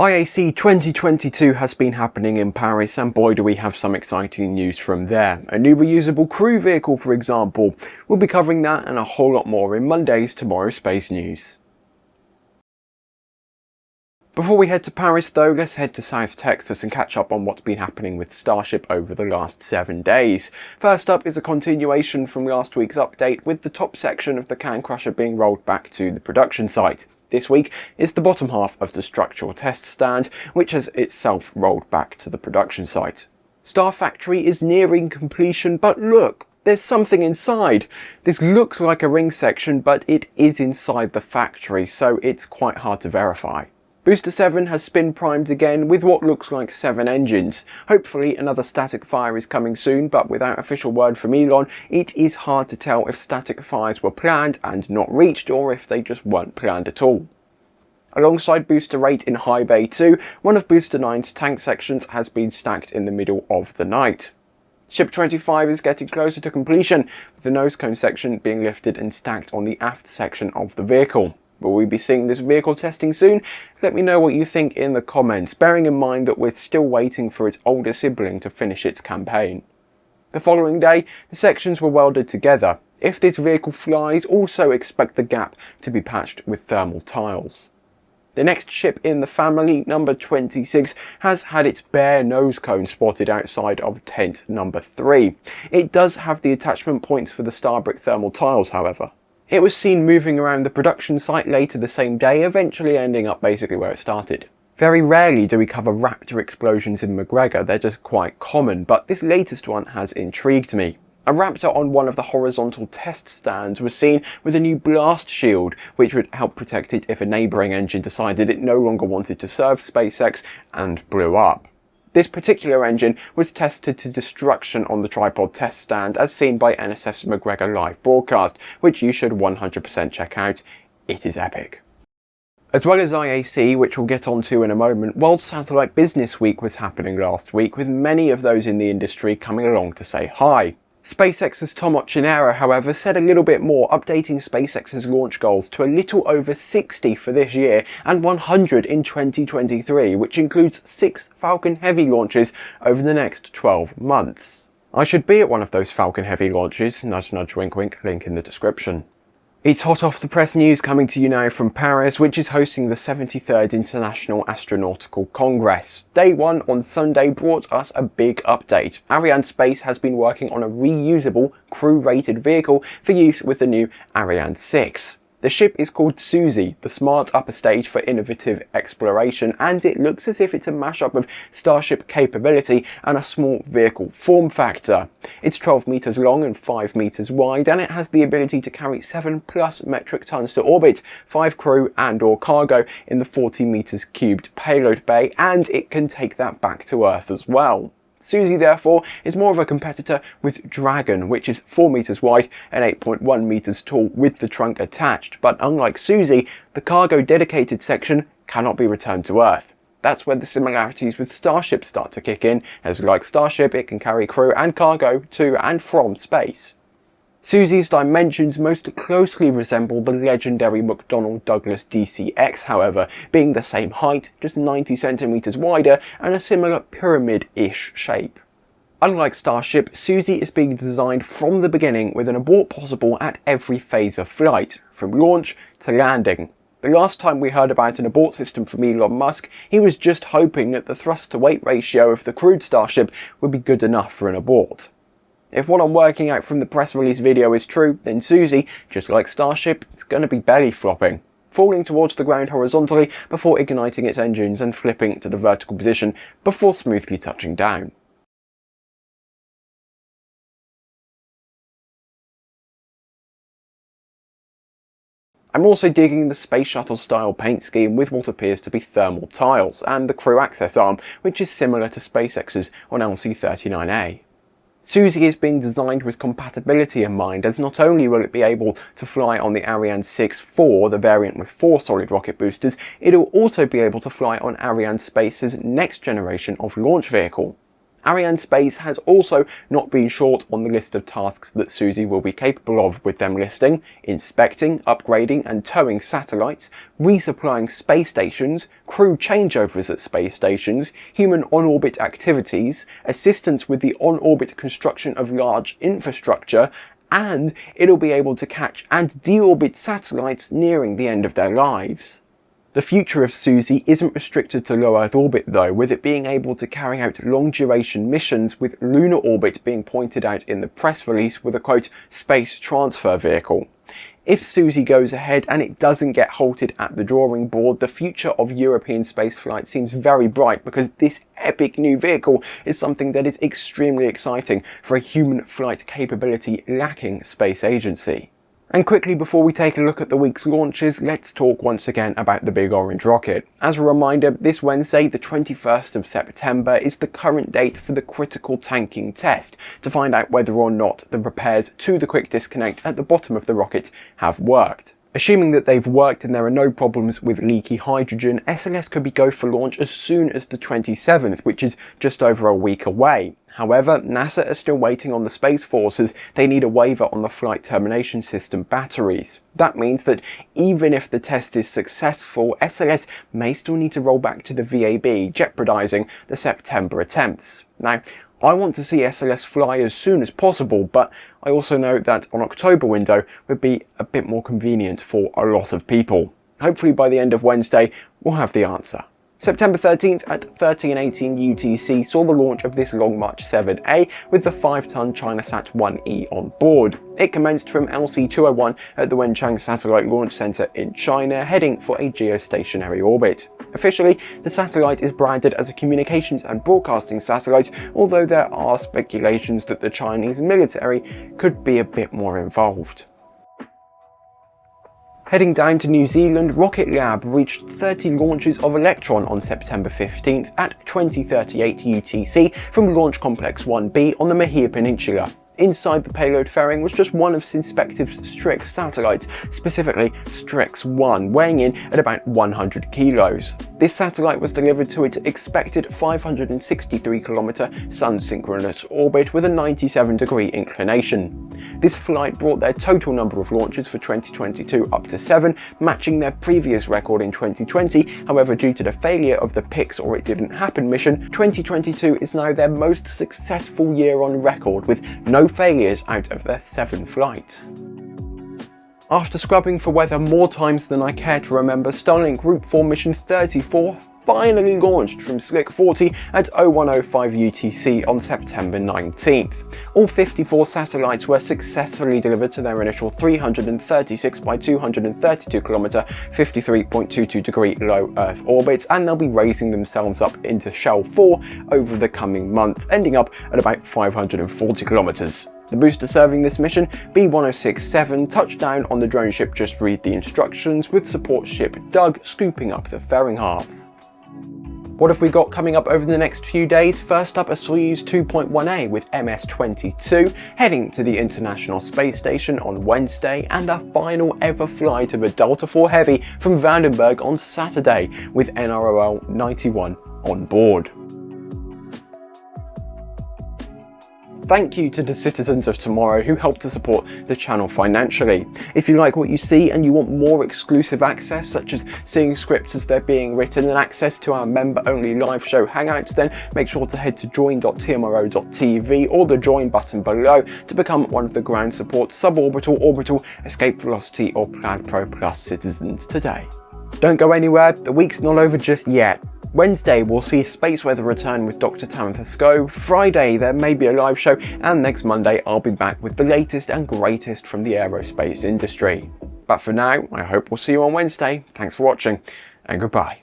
IAC 2022 has been happening in Paris and boy do we have some exciting news from there. A new reusable crew vehicle for example. We'll be covering that and a whole lot more in Monday's Tomorrow Space News. Before we head to Paris though, let's head to South Texas and catch up on what's been happening with Starship over the last 7 days. First up is a continuation from last week's update with the top section of the Can Crusher being rolled back to the production site. This week is the bottom half of the structural test stand, which has itself rolled back to the production site. Star Factory is nearing completion, but look, there's something inside. This looks like a ring section, but it is inside the factory, so it's quite hard to verify. Booster 7 has spin primed again with what looks like 7 engines. Hopefully another static fire is coming soon, but without official word from Elon, it is hard to tell if static fires were planned and not reached or if they just weren't planned at all. Alongside Booster 8 in High Bay 2, one of Booster 9's tank sections has been stacked in the middle of the night. Ship 25 is getting closer to completion, with the nose cone section being lifted and stacked on the aft section of the vehicle. Will we be seeing this vehicle testing soon? Let me know what you think in the comments, bearing in mind that we're still waiting for its older sibling to finish its campaign. The following day, the sections were welded together. If this vehicle flies, also expect the gap to be patched with thermal tiles. The next ship in the family, number 26, has had its bare nose cone spotted outside of tent number 3. It does have the attachment points for the Starbrick thermal tiles, however. It was seen moving around the production site later the same day, eventually ending up basically where it started. Very rarely do we cover Raptor explosions in McGregor, they're just quite common, but this latest one has intrigued me. A Raptor on one of the horizontal test stands was seen with a new blast shield, which would help protect it if a neighbouring engine decided it no longer wanted to serve SpaceX and blew up. This particular engine was tested to destruction on the tripod test stand as seen by NSF's McGregor live broadcast, which you should 100% check out. It is epic. As well as IAC, which we'll get onto in a moment, World Satellite Business Week was happening last week with many of those in the industry coming along to say hi. SpaceX's Tom Ochinero, however, said a little bit more, updating SpaceX's launch goals to a little over 60 for this year and 100 in 2023, which includes 6 Falcon Heavy launches over the next 12 months. I should be at one of those Falcon Heavy launches, nudge nudge wink wink, link in the description. It's hot off the press news coming to you now from Paris, which is hosting the 73rd International Astronautical Congress. Day one on Sunday brought us a big update. Arianespace has been working on a reusable, crew-rated vehicle for use with the new Ariane 6. The ship is called Susie, the smart upper stage for innovative exploration, and it looks as if it's a mashup of Starship capability and a small vehicle form factor. It's 12 meters long and 5 meters wide, and it has the ability to carry 7 plus metric tons to orbit, 5 crew and or cargo in the 40 meters cubed payload bay, and it can take that back to Earth as well. Susie therefore is more of a competitor with Dragon, which is 4 meters wide and 8.1 meters tall with the trunk attached, but unlike Susie, the cargo dedicated section cannot be returned to Earth. That's where the similarities with Starship start to kick in, as like Starship it can carry crew and cargo to and from space. Susie's dimensions most closely resemble the legendary McDonnell Douglas DCX however, being the same height, just 90 centimeters wider and a similar pyramid-ish shape. Unlike Starship, Susie is being designed from the beginning with an abort possible at every phase of flight, from launch to landing. The last time we heard about an abort system from Elon Musk, he was just hoping that the thrust to weight ratio of the crewed Starship would be good enough for an abort. If what I'm working out from the press release video is true, then Susie, just like Starship, is going to be belly flopping, falling towards the ground horizontally before igniting its engines and flipping to the vertical position before smoothly touching down. I'm also digging the Space Shuttle style paint scheme with what appears to be thermal tiles, and the crew access arm, which is similar to SpaceX's on LC-39A. Susie is being designed with compatibility in mind as not only will it be able to fly on the Ariane 6-4, the variant with four solid rocket boosters, it will also be able to fly on Arianespace's next generation of launch vehicle. Arianespace has also not been short on the list of tasks that Susie will be capable of with them listing inspecting, upgrading and towing satellites, resupplying space stations, crew changeovers at space stations, human on-orbit activities, assistance with the on-orbit construction of large infrastructure, and it'll be able to catch and deorbit satellites nearing the end of their lives. The future of Susie isn't restricted to low Earth orbit though, with it being able to carry out long duration missions with lunar orbit being pointed out in the press release with a quote, space transfer vehicle. If Susie goes ahead and it doesn't get halted at the drawing board, the future of European spaceflight seems very bright because this epic new vehicle is something that is extremely exciting for a human flight capability lacking space agency. And quickly before we take a look at the week's launches, let's talk once again about the Big Orange Rocket. As a reminder, this Wednesday, the 21st of September, is the current date for the critical tanking test to find out whether or not the repairs to the quick disconnect at the bottom of the rocket have worked. Assuming that they've worked and there are no problems with leaky hydrogen, SLS could be go for launch as soon as the 27th, which is just over a week away. However, NASA are still waiting on the Space Forces. They need a waiver on the Flight Termination System batteries. That means that even if the test is successful, SLS may still need to roll back to the VAB, jeopardizing the September attempts. Now, I want to see SLS fly as soon as possible, but I also know that an October window would be a bit more convenient for a lot of people. Hopefully by the end of Wednesday, we'll have the answer. September 13th at 1318 UTC saw the launch of this Long March 7A with the 5-ton ChinaSat 1E on board. It commenced from LC-201 at the Wenchang Satellite Launch Center in China, heading for a geostationary orbit. Officially, the satellite is branded as a communications and broadcasting satellite, although there are speculations that the Chinese military could be a bit more involved. Heading down to New Zealand, Rocket Lab reached 30 launches of Electron on September 15th at 2038 UTC from Launch Complex 1B on the Mahia Peninsula. Inside the payload fairing was just one of Synspective's Strix satellites, specifically Strix 1, weighing in at about 100 kilos. This satellite was delivered to its expected 563 kilometer sun-synchronous orbit with a 97 degree inclination. This flight brought their total number of launches for 2022 up to 7, matching their previous record in 2020. However, due to the failure of the Pics or It Didn't Happen mission, 2022 is now their most successful year on record with no failures out of their seven flights. After scrubbing for weather more times than I care to remember, Starlink Group 4 Mission 34 finally launched from Slick 40 at 0105 UTC on September 19th. All 54 satellites were successfully delivered to their initial 336 by 232 km 53.22 degree low Earth orbit and they'll be raising themselves up into Shell 4 over the coming months, ending up at about 540 kilometers. The booster serving this mission, B-1067, touched down on the drone ship Just Read the Instructions with support ship Doug scooping up the fairing halves. What have we got coming up over the next few days? First up, a Soyuz 2.1A with MS-22 heading to the International Space Station on Wednesday and a final ever flight of a Delta IV Heavy from Vandenberg on Saturday with NROL 91 on board. Thank you to the citizens of tomorrow who help to support the channel financially. If you like what you see and you want more exclusive access, such as seeing scripts as they're being written and access to our member-only live show hangouts, then make sure to head to join.tmro.tv or the join button below to become one of the ground support suborbital, orbital, escape velocity or Plaid Pro Plus citizens today. Don't go anywhere, the week's not over just yet. Wednesday we'll see Space Weather return with Dr. Tamitha Skov, Friday there may be a live show, and next Monday I'll be back with the latest and greatest from the aerospace industry. But for now, I hope we'll see you on Wednesday. Thanks for watching, and goodbye.